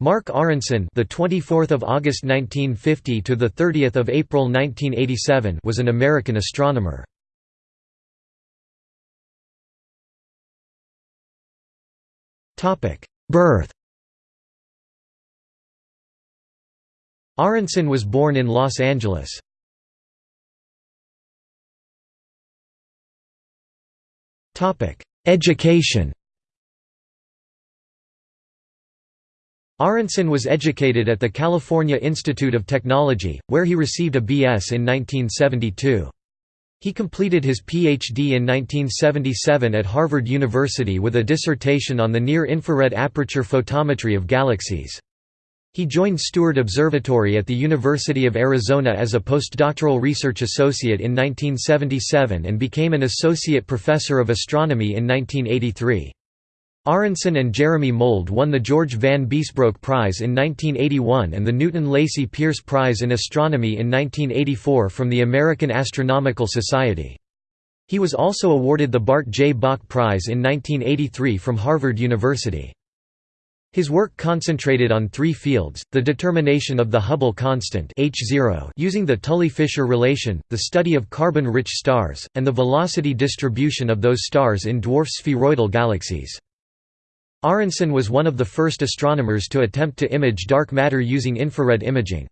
Mark Aronson, the 24th of August 1950 to the 30th of April 1987, was an American astronomer. Topic: Birth. Aronson was born in Los Angeles. Topic: Education. Aronson was educated at the California Institute of Technology, where he received a B.S. in 1972. He completed his Ph.D. in 1977 at Harvard University with a dissertation on the near-infrared aperture photometry of galaxies. He joined Steward Observatory at the University of Arizona as a postdoctoral research associate in 1977 and became an associate professor of astronomy in 1983. Aronson and Jeremy Mould won the George Van Biesbroeck Prize in 1981 and the Newton Lacy Pierce Prize in Astronomy in 1984 from the American Astronomical Society. He was also awarded the Bart J. Bok Prize in 1983 from Harvard University. His work concentrated on three fields, the determination of the Hubble constant H0 using the Tully-Fisher relation, the study of carbon-rich stars, and the velocity distribution of those stars in dwarf spheroidal galaxies. Aronson was one of the first astronomers to attempt to image dark matter using infrared imaging.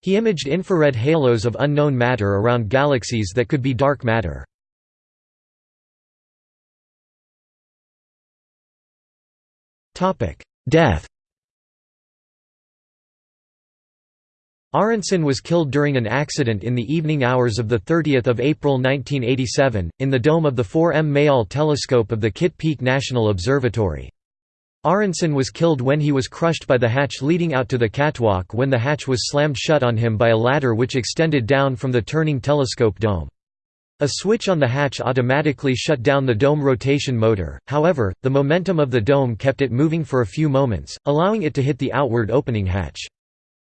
He imaged infrared halos of unknown matter around galaxies that could be dark matter. Death Aronson was killed during an accident in the evening hours of 30 April 1987, in the dome of the 4M Mayall telescope of the Kitt Peak National Observatory. Aronson was killed when he was crushed by the hatch leading out to the catwalk when the hatch was slammed shut on him by a ladder which extended down from the turning telescope dome. A switch on the hatch automatically shut down the dome rotation motor, however, the momentum of the dome kept it moving for a few moments, allowing it to hit the outward opening hatch.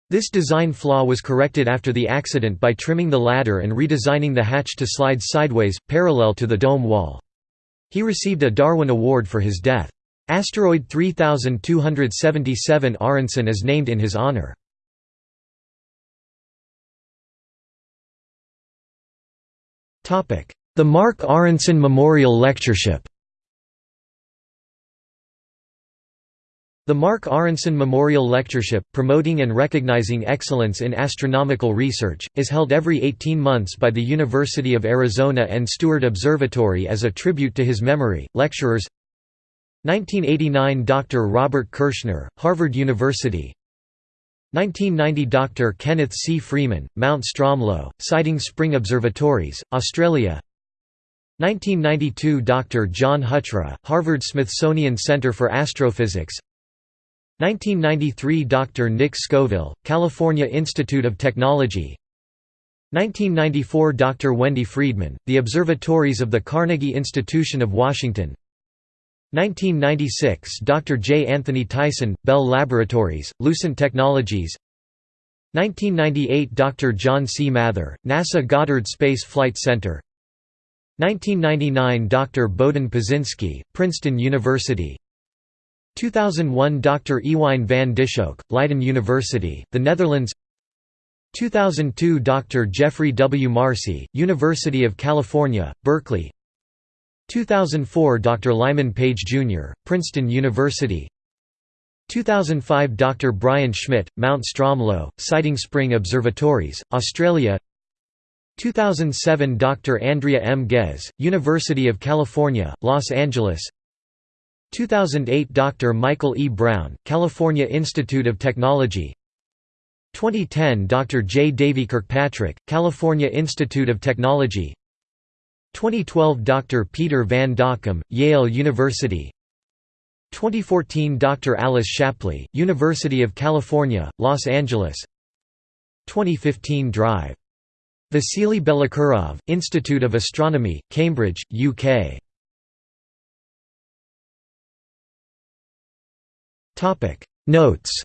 This design flaw was corrected after the accident by trimming the ladder and redesigning the hatch to slide sideways, parallel to the dome wall. He received a Darwin Award for his death. Asteroid 3277 Aronson is named in his honor. The Mark Aronson Memorial Lectureship The Mark Aronson Memorial Lectureship, promoting and recognizing excellence in astronomical research, is held every 18 months by the University of Arizona and Steward Observatory as a tribute to his memory. Lecturers 1989 Dr. Robert Kirshner, Harvard University 1990 Dr. Kenneth C. Freeman, Mount Stromlo, Siding Spring Observatories, Australia 1992 Dr. John Huchra, Harvard-Smithsonian Center for Astrophysics 1993 Dr. Nick Scoville, California Institute of Technology 1994 Dr. Wendy Freedman, The Observatories of the Carnegie Institution of Washington 1996 – Dr. J. Anthony Tyson, Bell Laboratories, Lucent Technologies 1998 – Dr. John C. Mather, NASA Goddard Space Flight Center 1999 – Dr. Bohdan Paczynski, Princeton University 2001 – Dr. Ewine van Dishoeck, Leiden University, the Netherlands 2002 – Dr. Geoffrey W. Marcy, University of California, Berkeley 2004 Dr. Lyman Page Jr., Princeton University 2005 Dr. Brian Schmidt, Mount Stromlo, Siding Spring Observatories, Australia 2007 Dr. Andrea M. Ghez, University of California, Los Angeles 2008 Dr. Michael E. Brown, California Institute of Technology 2010 Dr. J. Davy Kirkpatrick, California Institute of Technology 2012 Dr. Peter Van Dokkum, Yale University 2014 Dr. Alice Shapley, University of California, Los Angeles 2015 Drive. Vasily Belokurov, Institute of Astronomy, Cambridge, UK Notes